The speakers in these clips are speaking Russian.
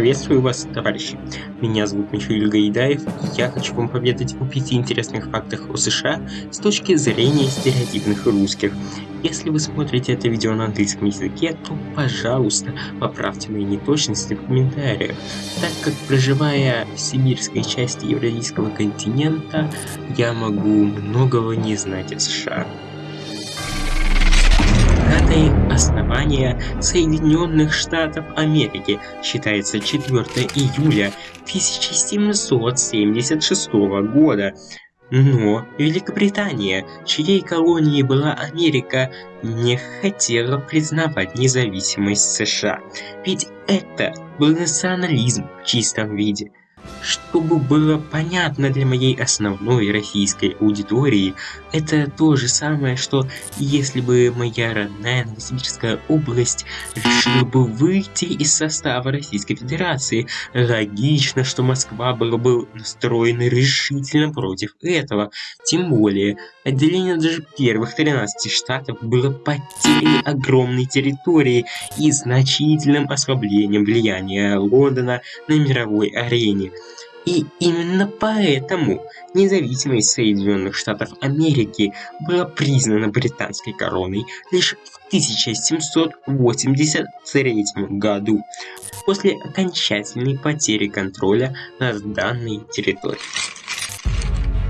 Приветствую вас, товарищи! Меня зовут Михаил Гаидаев, и я хочу вам поведать о пяти интересных фактах о США с точки зрения стереотипных русских. Если вы смотрите это видео на английском языке, то, пожалуйста, поправьте мои неточности в комментариях, так как, проживая в сибирской части Евразийского континента, я могу многого не знать о США датой основания Соединенных Штатов Америки считается 4 июля 1776 года. Но Великобритания, чьей колонией была Америка, не хотела признавать независимость США. Ведь это был национализм в чистом виде – чтобы было понятно для моей основной российской аудитории, это то же самое, что если бы моя родная Новосибирская область решила бы выйти из состава Российской Федерации. Логично, что Москва была бы настроена решительно против этого. Тем более, отделение даже первых 13 штатов было потерей огромной территории и значительным ослаблением влияния Лондона на мировой арене. И именно поэтому независимость Соединенных Штатов Америки была признана британской короной лишь в 1783 году, после окончательной потери контроля над данной территорией.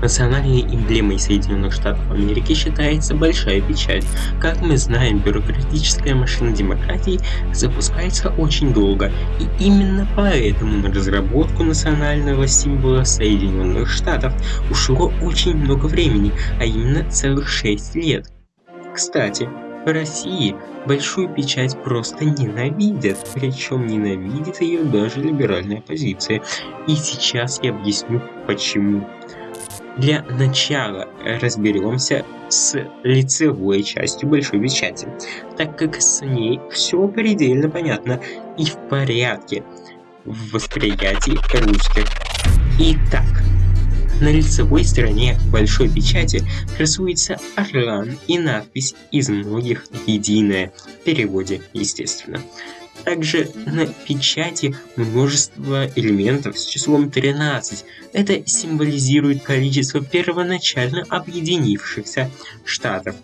Национальной эмблемой Соединенных Штатов Америки считается большая печать. Как мы знаем, бюрократическая машина демократии запускается очень долго, и именно поэтому на разработку национального символа Соединенных Штатов ушло очень много времени, а именно целых 6 лет. Кстати, в России большую печать просто ненавидят, причем ненавидит ее даже либеральная оппозиция. И сейчас я объясню почему. Для начала разберемся с лицевой частью большой печати, так как с ней все предельно понятно и в порядке в восприятии русских. Итак, на лицевой стороне большой печати красуется орлан и надпись из многих «Единое» в переводе, естественно. Также на печати множество элементов с числом 13. Это символизирует количество первоначально объединившихся штатов.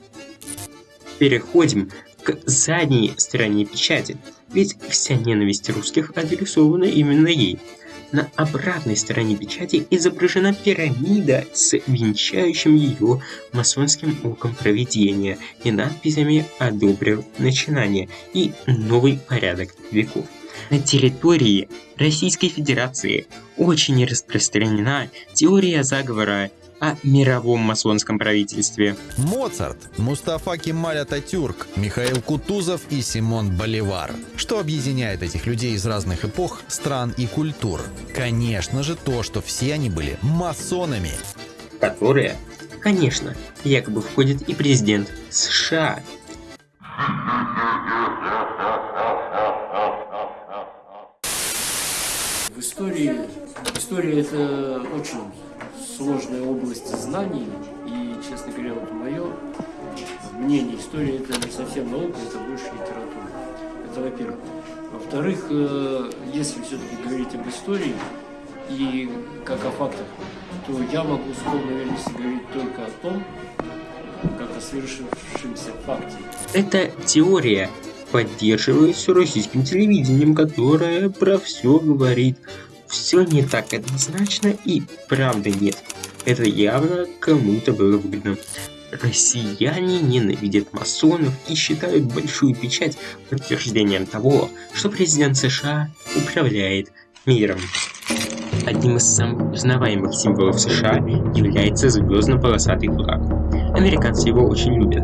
Переходим к задней стороне печати, ведь вся ненависть русских адресована именно ей. На обратной стороне печати изображена пирамида с венчающим ее масонским оком проведения и надписями «Одобрил начинание» и «Новый порядок веков». На территории Российской Федерации очень распространена теория заговора о мировом масонском правительстве. Моцарт, Мустафа Кемаль Ататюрк, Михаил Кутузов и Симон Боливар. Что объединяет этих людей из разных эпох, стран и культур? Конечно же то, что все они были масонами. Которые, конечно, якобы входит и президент США. В истории, история это очень сложная область знаний, и, честно говоря, вот мое мнение, история это не совсем наука, это больше литература. Это во-первых. Во-вторых, э, если все-таки говорить об истории и как о фактах, то я могу с полной уверенностью говорить только о том, как о совершившемся факте. Это теория, поддерживается российским телевидением, которое про все говорит все не так однозначно и правда нет. Это явно кому-то было выгодно. Россияне ненавидят масонов и считают большую печать подтверждением того, что президент США управляет миром. Одним из самых узнаваемых символов США является звездно-полосатый флаг. Американцы его очень любят.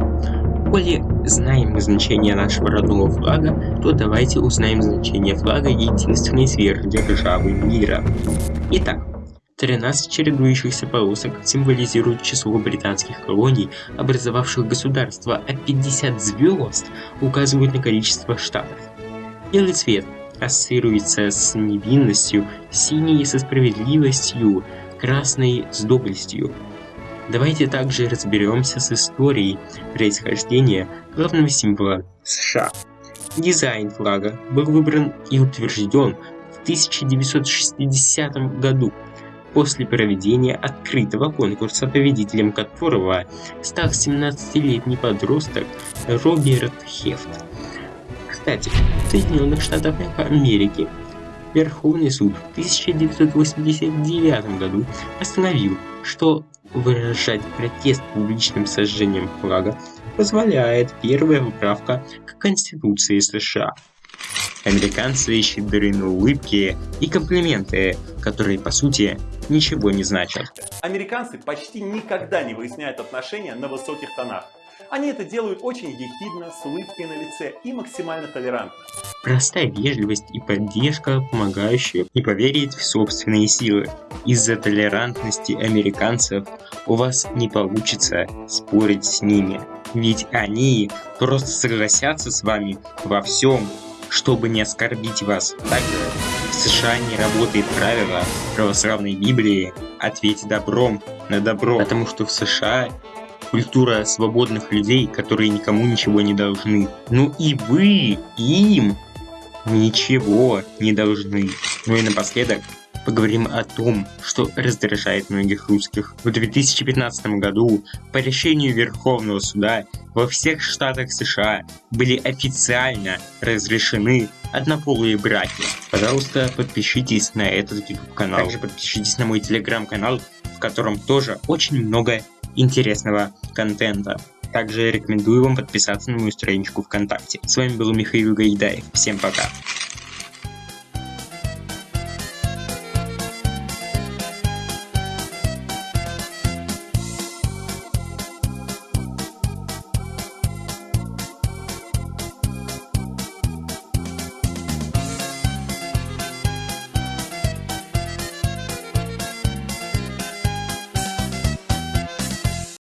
Коли знаем мы значение нашего родного флага, то давайте узнаем значение флага единственной сверхдержавы мира. Итак, 13 чередующихся полосок символизируют число британских колоний, образовавших государство, а 50 звезд указывают на количество штатов. Белый цвет ассоциируется с невинностью, синий со справедливостью, красный с доблестью, Давайте также разберемся с историей происхождения главного символа США. Дизайн флага был выбран и утвержден в 1960 году после проведения открытого конкурса, победителем которого стал 17-летний подросток Роберт Хефт. Кстати, в Соединенных Штатах Америки Верховный суд в 1989 году постановил, что выражать протест публичным сожжением флага позволяет первая поправка к Конституции США. Американцы щедры на улыбки и комплименты, которые по сути ничего не значат. Американцы почти никогда не выясняют отношения на высоких тонах. Они это делают очень ехидно, с улыбкой на лице и максимально толерантно. Простая вежливость и поддержка, помогающие не поверить в собственные силы. Из-за толерантности американцев у вас не получится спорить с ними. Ведь они просто согласятся с вами во всем, чтобы не оскорбить вас. Также в США не работает правило православной Библии «ответь добром на добро», потому что в США культура свободных людей, которые никому ничего не должны. Ну и вы им ничего не должны. Ну и напоследок, поговорим о том, что раздражает многих русских. В 2015 году по решению Верховного суда во всех штатах США были официально разрешены однополые браки. Пожалуйста, подпишитесь на этот YouTube канал. Также подпишитесь на мой телеграм-канал, в котором тоже очень много интересного контента. Также рекомендую вам подписаться на мою страничку ВКонтакте. С вами был Михаил Гайдаев. Всем пока.